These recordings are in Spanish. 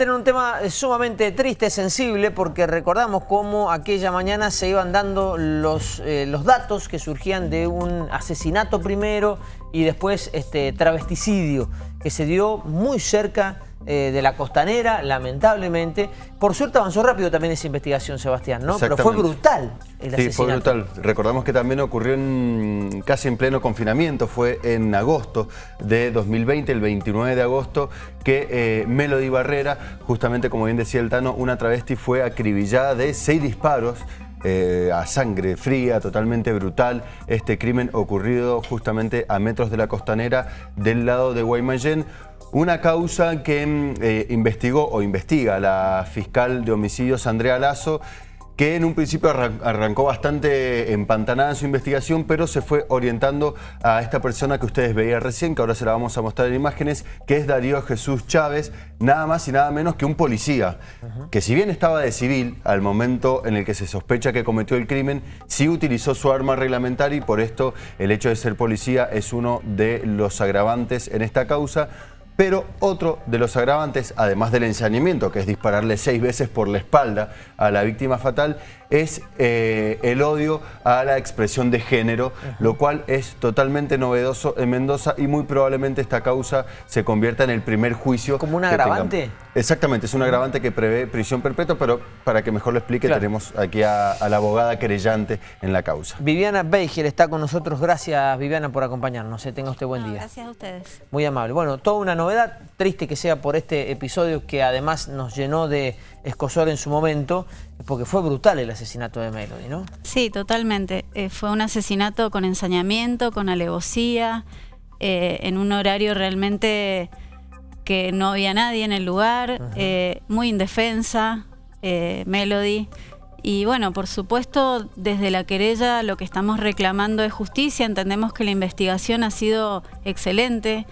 tener un tema sumamente triste, sensible, porque recordamos cómo aquella mañana se iban dando los, eh, los datos que surgían de un asesinato primero y después este, travesticidio, que se dio muy cerca eh, de la costanera, lamentablemente. Por suerte avanzó rápido también esa investigación, Sebastián, ¿no? Pero fue brutal el asesinato. Sí, fue brutal. Recordamos que también ocurrió en, casi en pleno confinamiento, fue en agosto de 2020, el 29 de agosto, que eh, Melody Barrera, justamente como bien decía el Tano, una travesti fue acribillada de seis disparos eh, a sangre fría, totalmente brutal. Este crimen ocurrido justamente a metros de la costanera del lado de Guaymallén. Una causa que mm, eh, investigó o investiga la fiscal de homicidios Andrea Lazo que en un principio arrancó bastante empantanada en su investigación, pero se fue orientando a esta persona que ustedes veían recién, que ahora se la vamos a mostrar en imágenes, que es Darío Jesús Chávez, nada más y nada menos que un policía, que si bien estaba de civil al momento en el que se sospecha que cometió el crimen, sí utilizó su arma reglamentaria y por esto el hecho de ser policía es uno de los agravantes en esta causa, pero otro de los agravantes, además del ensañamiento, que es dispararle seis veces por la espalda a la víctima fatal, es eh, el odio a la expresión de género, lo cual es totalmente novedoso en Mendoza y muy probablemente esta causa se convierta en el primer juicio. ¿Como un agravante? Exactamente, es un agravante que prevé prisión perpetua, pero para que mejor lo explique tenemos aquí a, la abogada querellante en la causa. Viviana Beiger está con nosotros. Gracias, Viviana, por acompañarnos. Eh, tenga usted buen día. Gracias a ustedes. Muy amable. Bueno, toda una novedad, triste que sea por este episodio que además nos llenó de escosor en su momento, porque fue brutal el asesinato de Melody, ¿no? Sí, totalmente. Eh, fue un asesinato con ensañamiento, con alevosía, eh, en un horario realmente que no había nadie en el lugar, eh, muy indefensa, Melody. Y bueno, por supuesto, desde la querella lo que estamos reclamando es justicia. Entendemos que la investigación ha sido excelente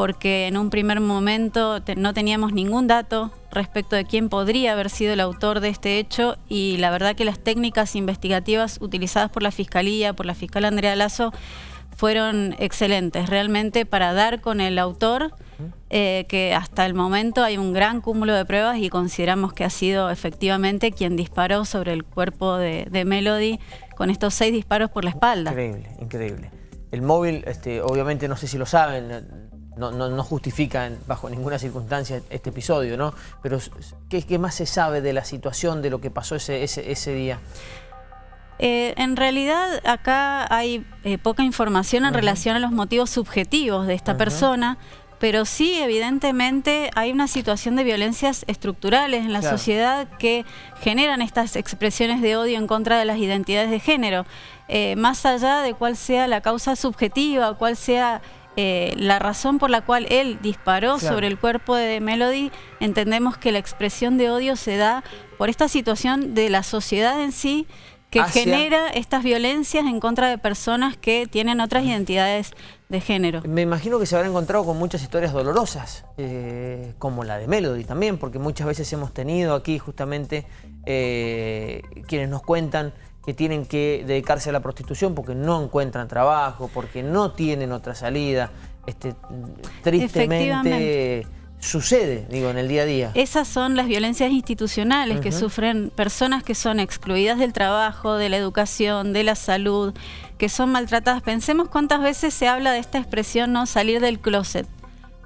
porque en un primer momento no teníamos ningún dato respecto de quién podría haber sido el autor de este hecho y la verdad que las técnicas investigativas utilizadas por la Fiscalía, por la fiscal Andrea Lazo, fueron excelentes realmente para dar con el autor, eh, que hasta el momento hay un gran cúmulo de pruebas y consideramos que ha sido efectivamente quien disparó sobre el cuerpo de, Melody con estos seis disparos por la espalda. Increíble, increíble. El móvil, este, obviamente no sé si lo saben, no, no, justifica bajo ninguna circunstancia este episodio, ¿no? Pero ¿qué, ¿qué, más se sabe de la situación, de lo que pasó ese, ese, día? Eh, en realidad acá hay eh, poca información en relación a los motivos subjetivos de esta persona, pero sí evidentemente hay una situación de violencias estructurales en la sociedad que generan estas expresiones de odio en contra de las identidades de género. Eh, más allá de cuál sea la causa subjetiva, cuál sea eh, la razón por la cual él disparó sobre el cuerpo de Melody, entendemos que la expresión de odio se da por esta situación de la sociedad en sí que genera estas violencias en contra de personas que tienen otras identidades de género. Me imagino que se habrán encontrado con muchas historias dolorosas, eh, como la de Melody también, porque muchas veces hemos tenido aquí justamente eh, quienes nos cuentan que tienen que dedicarse a la prostitución porque no encuentran trabajo, porque no tienen otra salida. Este, tristemente sucede, digo, en el día a día. Esas son las violencias institucionales que sufren personas que son excluidas del trabajo, de la educación, de la salud, que son maltratadas. Pensemos cuántas veces se habla de esta expresión, ¿no? Salir del closet.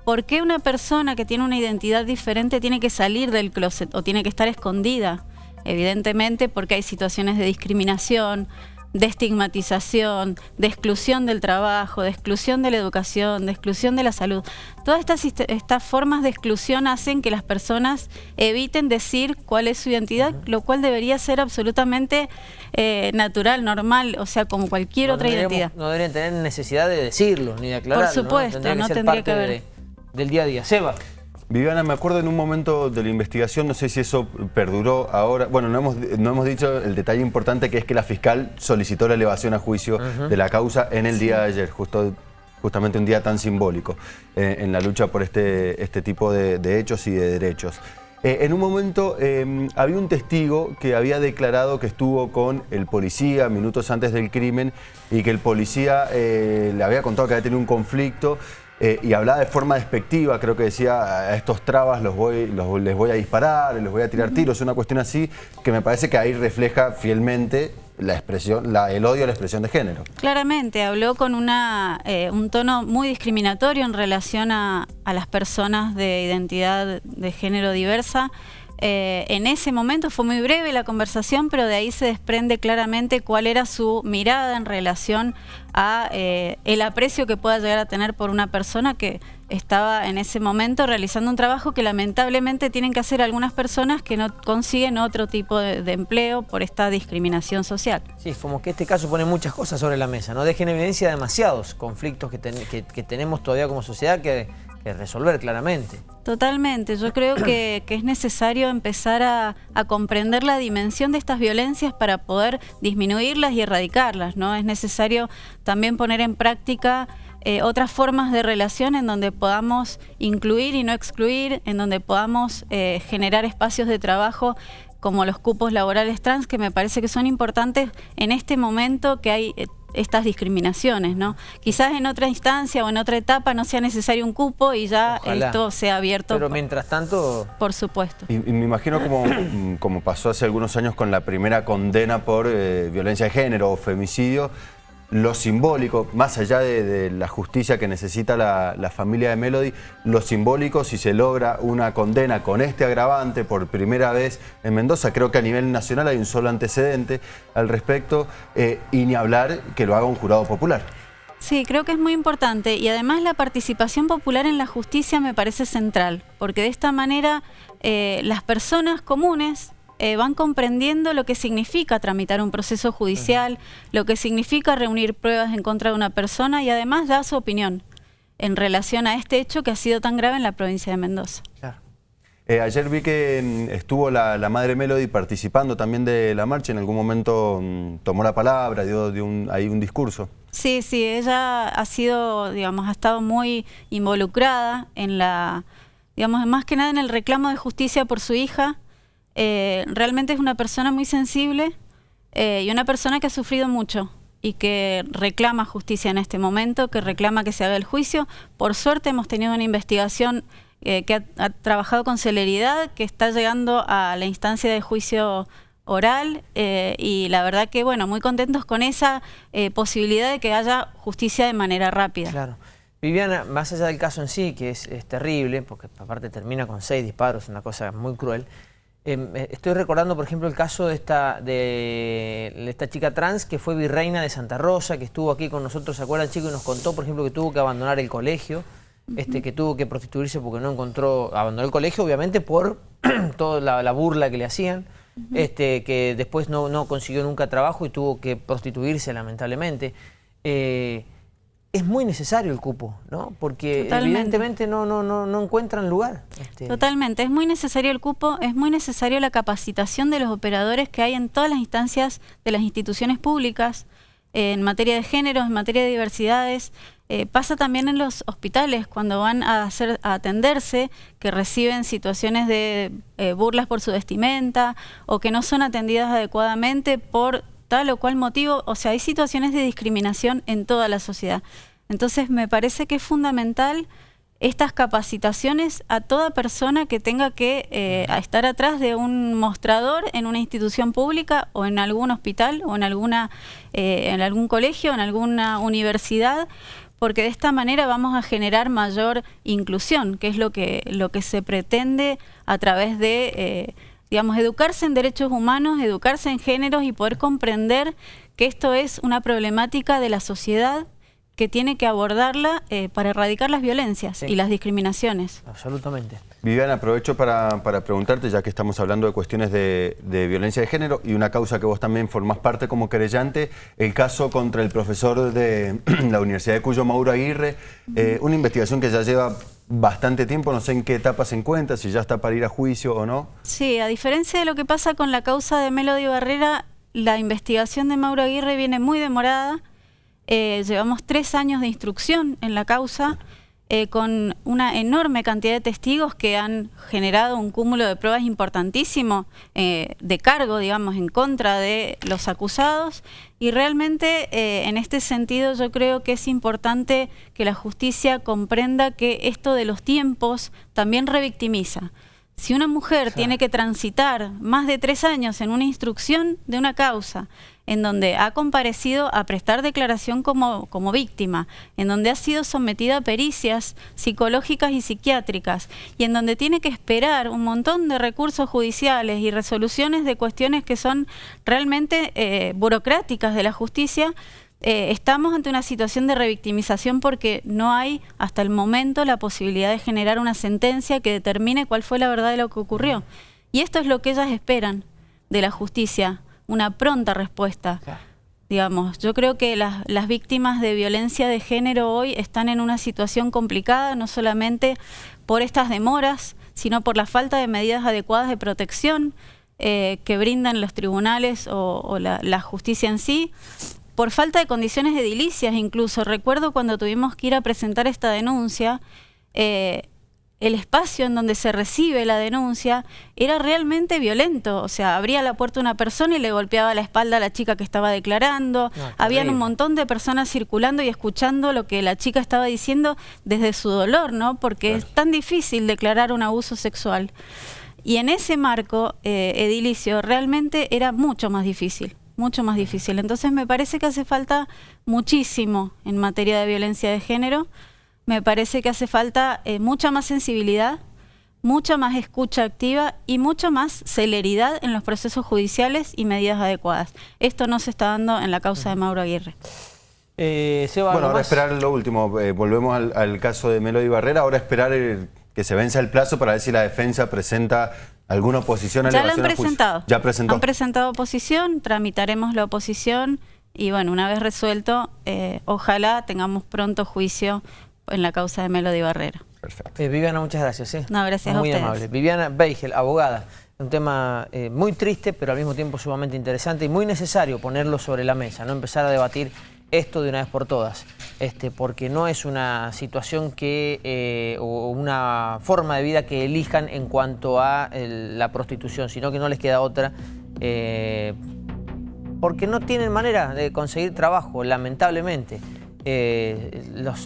¿Por qué una persona que tiene una identidad diferente tiene que salir del closet o tiene que estar escondida? Evidentemente porque hay situaciones de discriminación, de estigmatización, de exclusión del trabajo, de exclusión de la educación, de exclusión de la salud. Todas estas, estas formas de exclusión hacen que las personas eviten decir cuál es su identidad, lo cual debería ser absolutamente eh, natural, normal, o sea, como cualquier otra identidad. No deberían tener necesidad de decirlo ni de aclararlo. Por supuesto, no tendría que, haber. del día a día. Seba. Viviana, me acuerdo en un momento de la investigación, no sé si eso perduró ahora, bueno, no hemos, no hemos dicho el detalle importante que es que la fiscal solicitó la elevación a juicio de la causa en el día de ayer, justo, justamente un día tan simbólico eh, en la lucha por este, este tipo de, hechos y de derechos. Eh, en un momento em, había un testigo que había declarado que estuvo con el policía minutos antes del crimen y que el policía eh, le había contado que había tenido un conflicto eh, y hablaba de forma despectiva, creo que decía, a estos trabas los voy, les voy a disparar, les voy a tirar tiros, una cuestión así, que me parece que ahí refleja fielmente la expresión, el odio a la expresión de género. Claramente, habló con una, eh, un tono muy discriminatorio en relación a, a las personas de identidad de género diversa, eh, en ese momento fue muy breve la conversación, pero de ahí se desprende claramente cuál era su mirada en relación a eh, el aprecio que pueda llegar a tener por una persona que estaba en ese momento realizando un trabajo que lamentablemente tienen que hacer algunas personas que no consiguen otro tipo de, empleo por esta discriminación social. Sí, es como que este caso pone muchas cosas sobre la mesa, ¿no? Deja en evidencia demasiados conflictos que, que tenemos todavía como sociedad que resolver claramente. Totalmente, yo creo que, es necesario empezar a, comprender la dimensión de estas violencias para poder disminuirlas y erradicarlas, ¿no? Es necesario también poner en práctica eh, otras formas de relación en donde podamos incluir y no excluir, en donde podamos eh, generar espacios de trabajo como los cupos laborales trans, que me parece que son importantes en este momento que hay eh, estas discriminaciones, ¿no? Quizás en otra instancia o en otra etapa no sea necesario un cupo y ya esto sea abierto. Pero mientras tanto... Por supuesto. Y, me imagino como, como pasó hace algunos años con la primera condena por eh, violencia de género o femicidio, lo simbólico, más allá de, la justicia que necesita la, familia de Melody, lo simbólico, si se logra una condena con este agravante por primera vez en Mendoza, creo que a nivel nacional hay un solo antecedente al respecto, eh, y ni hablar que lo haga un jurado popular. Sí, creo que es muy importante y además la participación popular en la justicia me parece central, porque de esta manera eh, las personas comunes eh, van comprendiendo lo que significa tramitar un proceso judicial, lo que significa reunir pruebas en contra de una persona y además da su opinión en relación a este hecho que ha sido tan grave en la provincia de Mendoza. Eh, ayer vi que mm, estuvo la, Madre Melody participando también de la marcha, en algún momento mm, tomó la palabra, dio, un, ahí un discurso. Sí, sí, ella ha sido, digamos, ha estado muy involucrada en la, digamos, más que nada en el reclamo de justicia por su hija, eh, realmente es una persona muy sensible eh, y una persona que ha sufrido mucho y que reclama justicia en este momento, que reclama que se haga el juicio. Por suerte hemos tenido una investigación eh, que ha, trabajado con celeridad, que está llegando a la instancia de juicio oral y la verdad que, bueno, muy contentos con esa posibilidad de que haya justicia de manera rápida. Claro. Viviana, más allá del caso en sí, que es, es terrible, porque aparte termina con seis disparos, una cosa muy cruel, eh, estoy recordando, por ejemplo, el caso de esta, de esta chica trans que fue virreina de Santa Rosa, que estuvo aquí con nosotros, ¿se acuerdan, chicos? Y nos contó, por ejemplo, que tuvo que abandonar el colegio, este, que tuvo que prostituirse porque no encontró, abandonó el colegio, obviamente, por toda la, burla que le hacían, este, que después no, no consiguió nunca trabajo y tuvo que prostituirse, lamentablemente. Eh, es muy necesario el cupo, ¿no? Porque evidentemente no, no, no, no encuentran lugar. Este. Totalmente, es muy necesario el cupo, es muy necesario la capacitación de los operadores que hay en todas las instancias de las instituciones públicas, en materia de género, en materia de diversidades. Eh, pasa también en los hospitales, cuando van a, hacer, a atenderse, que reciben situaciones de eh, burlas por su vestimenta o que no son atendidas adecuadamente por tal o cual motivo, o sea, hay situaciones de discriminación en toda la sociedad. Entonces me parece que es fundamental estas capacitaciones a toda persona que tenga que eh, estar atrás de un mostrador en una institución pública o en algún hospital o en, alguna, eh, en algún colegio, en alguna universidad, porque de esta manera vamos a generar mayor inclusión, que es lo que, lo que se pretende a través de... Eh, digamos, educarse en derechos humanos, educarse en géneros y poder comprender que esto es una problemática de la sociedad que tiene que abordarla eh, para erradicar las violencias y las discriminaciones. Absolutamente. Viviana, aprovecho para, preguntarte, ya que estamos hablando de cuestiones de, violencia de género y una causa que vos también formás parte como querellante, el caso contra el profesor de la Universidad de Cuyo, Mauro Aguirre, eh, una investigación que ya lleva bastante tiempo, no sé en qué etapa se encuentra, si ya está para ir a juicio o no. Sí, a diferencia de lo que pasa con la causa de Melody Barrera, la investigación de Mauro Aguirre viene muy demorada. Eh, llevamos tres años de instrucción en la causa. Eh, con una enorme cantidad de testigos que han generado un cúmulo de pruebas importantísimo eh, de cargo, digamos, en contra de los acusados. Y realmente eh, en este sentido yo creo que es importante que la justicia comprenda que esto de los tiempos también revictimiza. Si una mujer tiene que transitar más de tres años en una instrucción de una causa, en donde ha comparecido a prestar declaración como, como víctima, en donde ha sido sometida a pericias psicológicas y psiquiátricas, y en donde tiene que esperar un montón de recursos judiciales y resoluciones de cuestiones que son realmente eh, burocráticas de la justicia, eh, estamos ante una situación de revictimización porque no hay hasta el momento la posibilidad de generar una sentencia que determine cuál fue la verdad de lo que ocurrió. Y esto es lo que ellas esperan de la justicia, una pronta respuesta. Digamos, yo creo que las, las, víctimas de violencia de género hoy están en una situación complicada, no solamente por estas demoras, sino por la falta de medidas adecuadas de protección eh, que brindan los tribunales o, o la, la justicia en sí, por falta de condiciones edilicias incluso. Recuerdo cuando tuvimos que ir a presentar esta denuncia, eh, el espacio en donde se recibe la denuncia era realmente violento. O sea, abría la puerta una persona y le golpeaba la espalda a la chica que estaba declarando. Habían un montón de personas circulando y escuchando lo que la chica estaba diciendo desde su dolor, ¿no? Porque es tan difícil declarar un abuso sexual. Y en ese marco eh, edilicio realmente era mucho más difícil mucho más difícil. Entonces me parece que hace falta muchísimo en materia de violencia de género, me parece que hace falta eh, mucha más sensibilidad, mucha más escucha activa y mucha más celeridad en los procesos judiciales y medidas adecuadas. Esto no se está dando en la causa de Mauro Aguirre. Eh, bueno, ahora esperar lo último. Eh, volvemos al, al, caso de Melody Barrera. Ahora esperar el, que se venza el plazo para ver si la defensa presenta ¿Alguna oposición? Ya la han presentado. Ya presentó. Han presentado oposición, tramitaremos la oposición y bueno, una vez resuelto, eh, ojalá tengamos pronto juicio en la causa de Melody Barrera. Perfecto. Eh, Viviana, muchas gracias. ¿eh? No, gracias muy a ustedes. amable. Viviana Beigel, abogada. Un tema eh, muy triste, pero al mismo tiempo sumamente interesante y muy necesario ponerlo sobre la mesa, no empezar a debatir esto de una vez por todas, este, porque no es una situación que, eh, o una forma de vida que elijan en cuanto a la prostitución, sino que no les queda otra, eh, porque no tienen manera de conseguir trabajo, lamentablemente. Eh,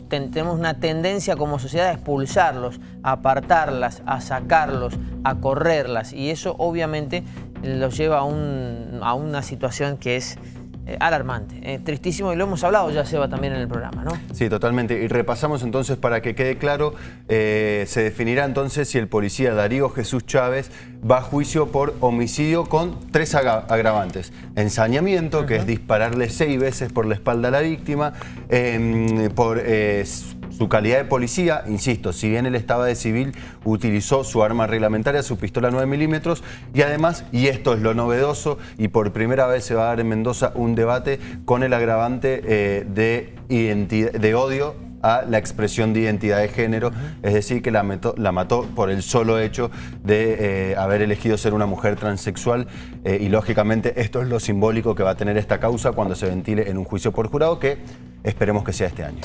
tenemos una tendencia como sociedad a expulsarlos, a apartarlas, a sacarlos, a correrlas, y eso obviamente los lleva a, un, a una situación que es alarmante, eh, tristísimo y lo hemos hablado ya Seba también en el programa, ¿no? Sí, totalmente. Y repasamos entonces para que quede claro, eh, se definirá entonces si el policía Darío Jesús Chávez va a juicio por homicidio con tres agravantes. Ensañamiento, que es dispararle seis veces por la espalda a la víctima, em, por su calidad de policía, insisto, si bien él estaba de civil, utilizó su arma reglamentaria, su pistola 9 milímetros, y además, y esto es lo novedoso, y por primera vez se va a dar en Mendoza un debate con el agravante eh, de, odio a la expresión de identidad de género, es decir, que la, la, mató por el solo hecho de eh, haber elegido ser una mujer transexual eh, y lógicamente esto es lo simbólico que va a tener esta causa cuando se ventile en un juicio por jurado que esperemos que sea este año.